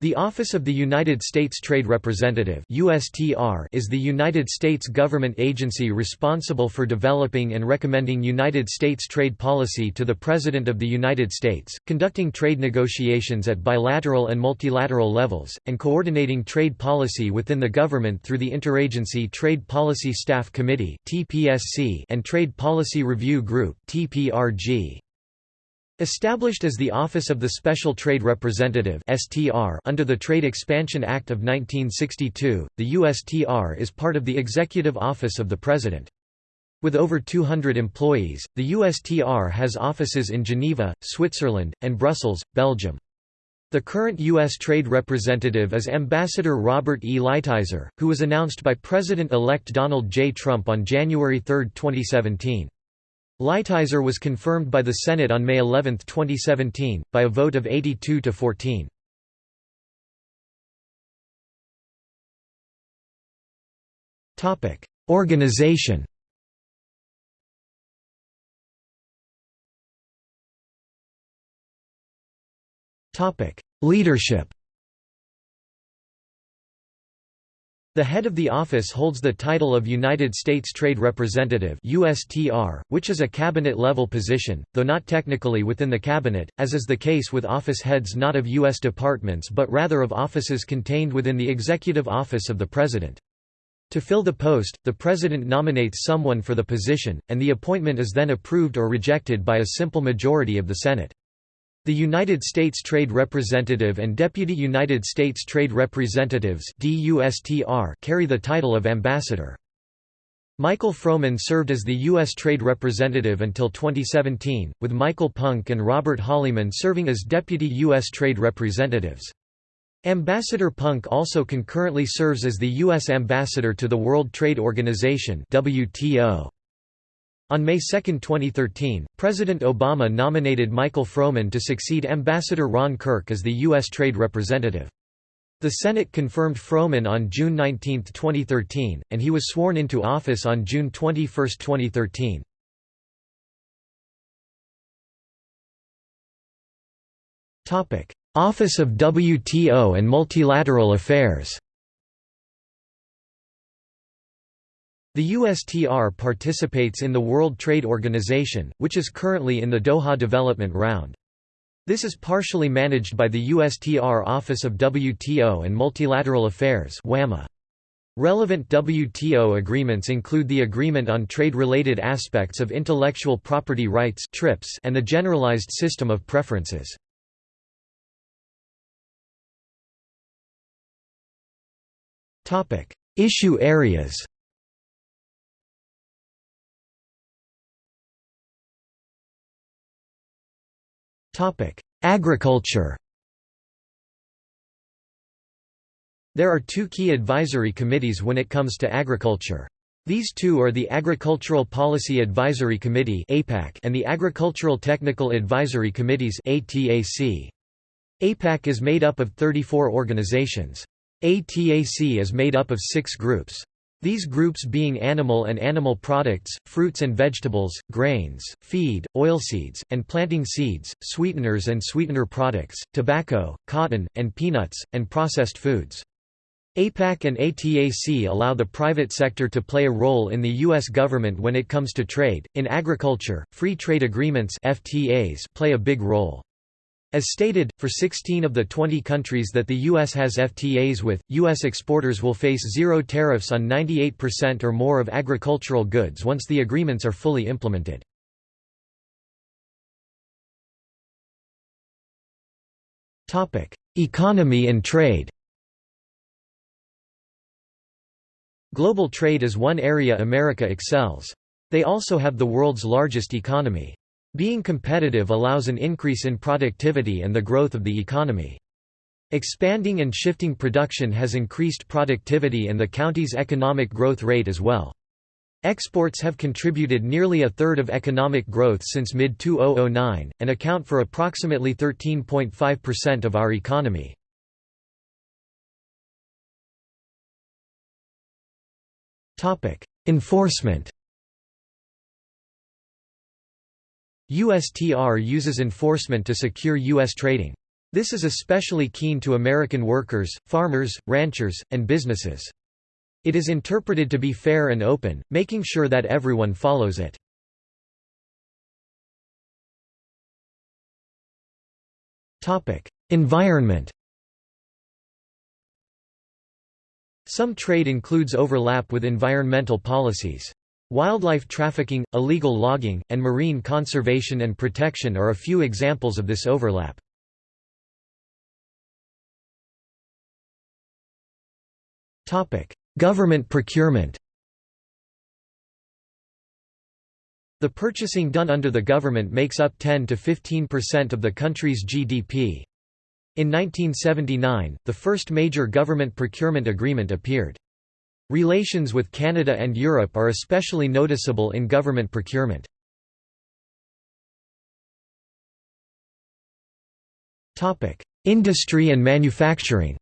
The Office of the United States Trade Representative USTR is the United States government agency responsible for developing and recommending United States trade policy to the President of the United States, conducting trade negotiations at bilateral and multilateral levels, and coordinating trade policy within the government through the Interagency Trade Policy Staff Committee and Trade Policy Review Group TPRG. Established as the Office of the Special Trade Representative (STR) under the Trade Expansion Act of 1962, the USTR is part of the Executive Office of the President. With over 200 employees, the USTR has offices in Geneva, Switzerland, and Brussels, Belgium. The current U.S. Trade Representative is Ambassador Robert E. Lighthizer, who was announced by President-elect Donald J. Trump on January 3, 2017. Lighthizer was confirmed by the Senate on May 11, 2017, by a vote of 82 to 14. Topic: Organization. Topic: Leadership. The head of the office holds the title of United States Trade Representative USTR, which is a cabinet-level position, though not technically within the cabinet, as is the case with office heads not of U.S. departments but rather of offices contained within the executive office of the President. To fill the post, the President nominates someone for the position, and the appointment is then approved or rejected by a simple majority of the Senate. The United States Trade Representative and Deputy United States Trade Representatives carry the title of Ambassador. Michael Froman served as the U.S. Trade Representative until 2017, with Michael Punke and Robert Holleyman serving as Deputy U.S. Trade Representatives. Ambassador Punke also concurrently serves as the U.S. Ambassador to the World Trade Organization WTO. On May 2, 2013, President Obama nominated Michael Froman to succeed Ambassador Ron Kirk as the U.S. Trade Representative. The Senate confirmed Froman on June 19, 2013, and he was sworn into office on June 21, 2013. Office of WTO and Multilateral Affairs The USTR participates in the World Trade Organization, which is currently in the Doha Development Round. This is partially managed by the USTR Office of WTO and Multilateral Affairs Relevant WTO agreements include the Agreement on Trade-Related Aspects of Intellectual Property Rights and the Generalized System of Preferences. Issue areas Agriculture There are two key advisory committees when it comes to agriculture. These two are the Agricultural Policy Advisory Committee and the Agricultural Technical Advisory Committees APAC is made up of 34 organizations. ATAC is made up of six groups. These groups being animal and animal products, fruits and vegetables, grains, feed, oilseeds, and planting seeds, sweeteners and sweetener products, tobacco, cotton, and peanuts, and processed foods. APAC and ATAC allow the private sector to play a role in the U.S. government when it comes to trade. In agriculture, free trade agreements FTAs play a big role. As stated, for 16 of the 20 countries that the U.S. has FTAs with, U.S. exporters will face zero tariffs on 98% or more of agricultural goods once the agreements are fully implemented. Economy and trade Global trade is one area America excels. They also have the world's largest economy. Being competitive allows an increase in productivity and the growth of the economy. Expanding and shifting production has increased productivity and the county's economic growth rate as well. Exports have contributed nearly a third of economic growth since mid-2009, and account for approximately 13.5% of our economy. Enforcement USTR uses enforcement to secure U.S. trading. This is especially keen to American workers, farmers, ranchers, and businesses. It is interpreted to be fair and open, making sure that everyone follows it. Environment Some trade includes overlap with environmental policies. Wildlife trafficking, illegal logging, and marine conservation and protection are a few examples of this overlap. Government procurement The purchasing done under the government makes up 10 to 15% of the country's GDP. In 1979, the first major government procurement agreement appeared. Relations with Canada and Europe are especially noticeable in government procurement. Industry and manufacturing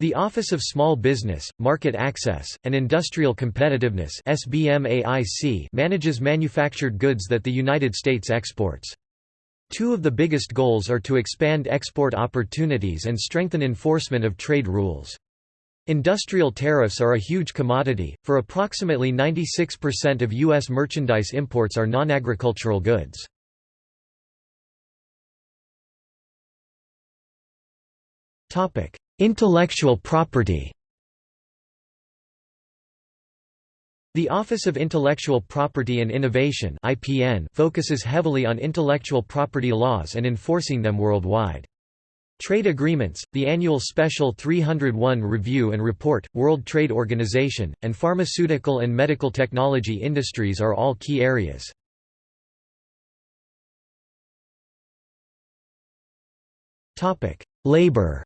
The Office of Small Business, Market Access, and Industrial Competitiveness manages manufactured goods that the United States exports. Two of the biggest goals are to expand export opportunities and strengthen enforcement of trade rules. Industrial tariffs are a huge commodity, for approximately 96% of U.S. merchandise imports are non-agricultural goods. Intellectual property The Office of Intellectual Property and Innovation (IPN) focuses heavily on intellectual property laws and enforcing them worldwide. Trade agreements, the annual Special 301 Review and Report, World Trade Organization, and pharmaceutical and medical technology industries are all key areas. Labor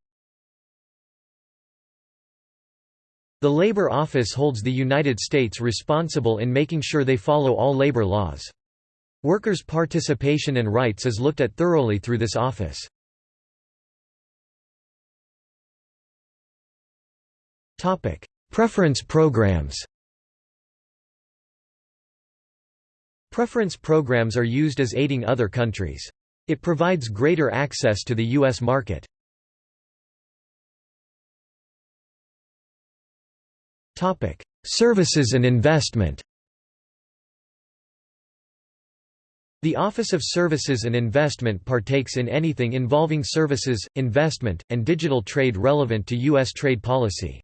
The Labor Office holds the United States responsible in making sure they follow all labor laws. Workers' participation and rights is looked at thoroughly through this office. Preference programs Preference programs are used as aiding other countries. It provides greater access to the U.S. market. Topic: Services and investment. The Office of Services and Investment partakes in anything involving services, investment, and digital trade relevant to U.S. trade policy.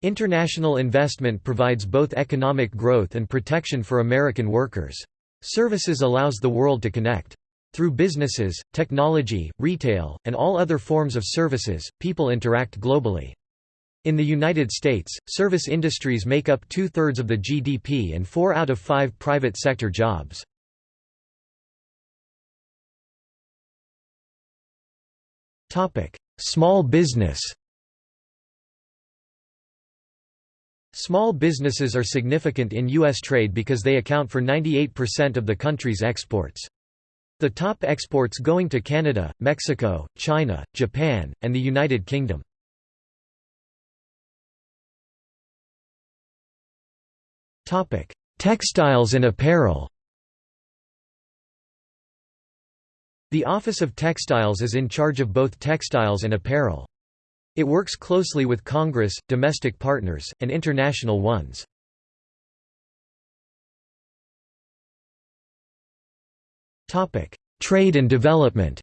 International investment provides both economic growth and protection for American workers. Services allows the world to connect. Through businesses, technology, retail, and all other forms of services, people interact globally. In the United States, service industries make up two-thirds of the GDP and four out of five private sector jobs. Small business Small businesses are significant in U.S. trade because they account for 98% of the country's exports. The top exports going to Canada, Mexico, China, Japan, and the United Kingdom. Topic: Textiles and apparel. The Office of Textiles is in charge of both textiles and apparel. It works closely with Congress, domestic partners, and international ones. Trade and development.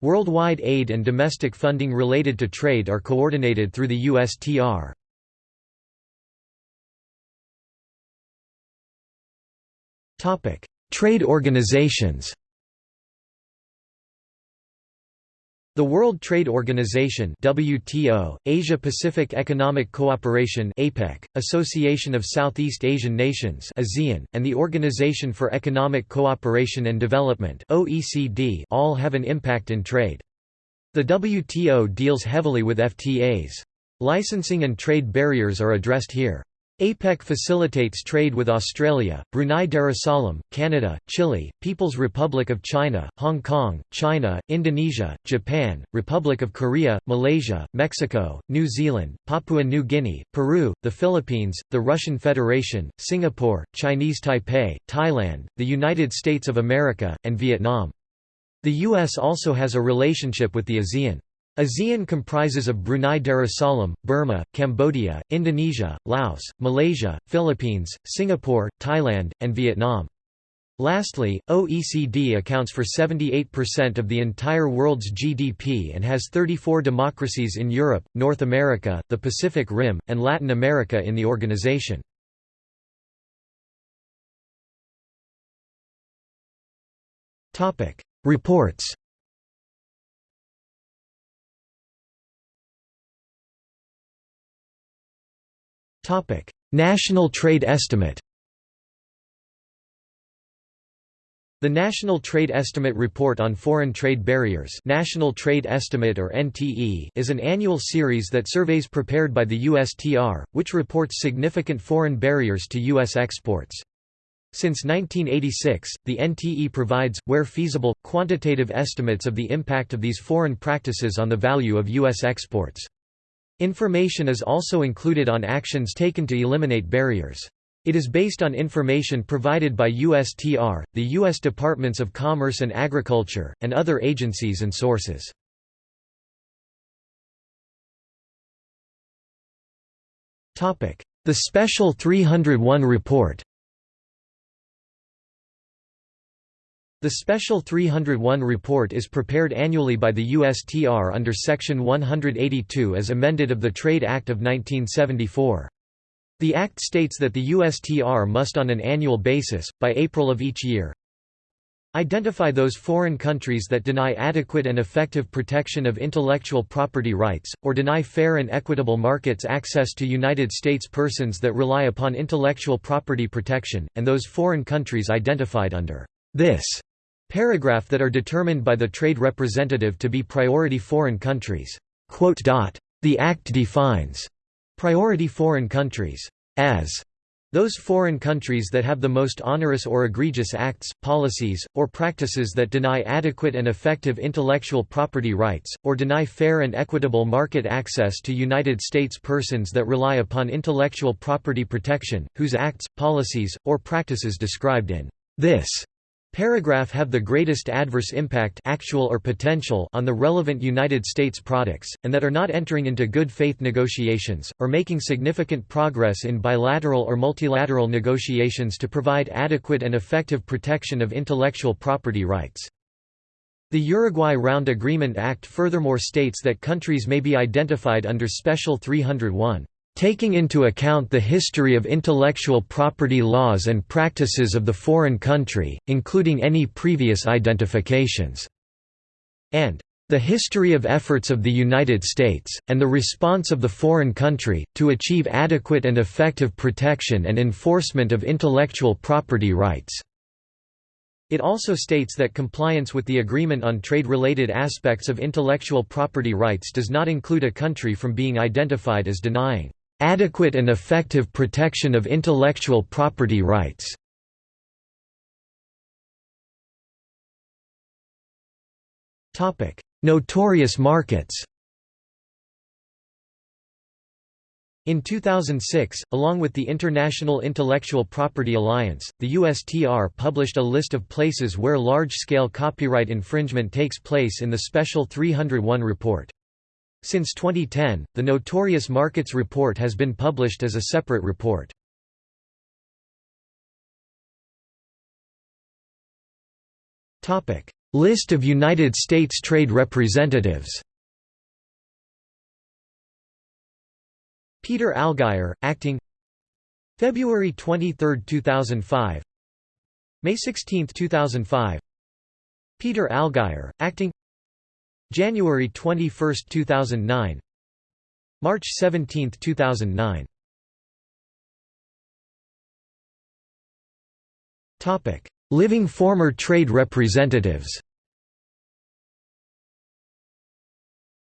Worldwide aid and domestic funding related to trade are coordinated through the USTR. Trade organizations. The World Trade Organization WTO, Asia Pacific Economic Cooperation APEC, Association of Southeast Asian Nations ASEAN, and the Organization for Economic Cooperation and Development OECD all have an impact in trade. The WTO deals heavily with FTAs. Licensing and trade barriers are addressed here. APEC facilitates trade with Australia, Brunei Darussalam, Canada, Chile, People's Republic of China, Hong Kong, China, Indonesia, Japan, Republic of Korea, Malaysia, Mexico, New Zealand, Papua New Guinea, Peru, the Philippines, the Russian Federation, Singapore, Chinese Taipei, Thailand, the United States of America, and Vietnam. The U.S. also has a relationship with the ASEAN. ASEAN comprises of Brunei Darussalam, Burma, Cambodia, Indonesia, Laos, Malaysia, Philippines, Singapore, Thailand, and Vietnam. Lastly, OECD accounts for 78% of the entire world's GDP and has 34 democracies in Europe, North America, the Pacific Rim, and Latin America in the organization. Reports Topic: National Trade Estimate. The National Trade Estimate Report on Foreign Trade Barriers National Trade Estimate or NTE is an annual series that surveys prepared by the USTR, which reports significant foreign barriers to U.S. exports. Since 1986, the NTE provides, where feasible, quantitative estimates of the impact of these foreign practices on the value of U.S. exports. Information is also included on actions taken to eliminate barriers. It is based on information provided by USTR, the U.S. Departments of Commerce and Agriculture, and other agencies and sources. The Special 301 Report The Special 301 report is prepared annually by the USTR under Section 182 as amended of the Trade Act of 1974. The Act states that the USTR must on an annual basis, by April of each year, Identify those foreign countries that deny adequate and effective protection of intellectual property rights, or deny fair and equitable markets access to United States persons that rely upon intellectual property protection, and those foreign countries identified under this paragraph that are determined by the trade representative to be priority foreign countries. The Act defines priority foreign countries as those foreign countries that have the most onerous or egregious acts, policies, or practices that deny adequate and effective intellectual property rights, or deny fair and equitable market access to United States persons that rely upon intellectual property protection, whose acts, policies, or practices described in this Paragraph have the greatest adverse impact actual or potential on the relevant United States products, and that are not entering into good faith negotiations, or making significant progress in bilateral or multilateral negotiations to provide adequate and effective protection of intellectual property rights. The Uruguay Round Agreement Act furthermore states that countries may be identified under Special 301 taking into account the history of intellectual property laws and practices of the foreign country, including any previous identifications", and the history of efforts of the United States, and the response of the foreign country, to achieve adequate and effective protection and enforcement of intellectual property rights." It also states that compliance with the Agreement on Trade-related aspects of intellectual property rights does not include a country from being identified as denying Adequate and effective protection of intellectual property rights Topic: Notorious markets In 2006, along with the International Intellectual Property Alliance, the USTR published a list of places where large-scale copyright infringement takes place in the Special 301 report. Since 2010, the Notorious Markets Report has been published as a separate report. List of United States trade representatives Peter Allgeier, acting February 23, 2005 May 16, 2005 Peter Allgeier, acting January 21, 2009 March 17, 2009 Living former trade representatives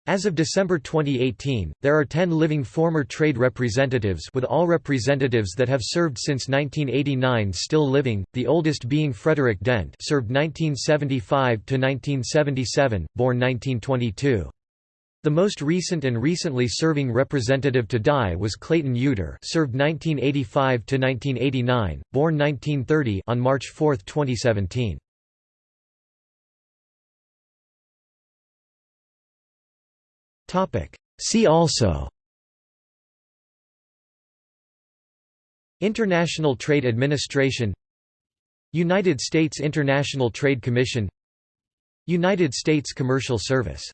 As of December 2018, there are 10 living former trade representatives with all representatives that have served since 1989 still living, the oldest being Frederick Dent served 1975–1977, born 1922. The most recent and recently serving representative to die was Clayton Yeutter served 1985–1989, born 1930 on March 4, 2017. See also. International Trade Administration. United States International Trade Commission. United States Commercial Service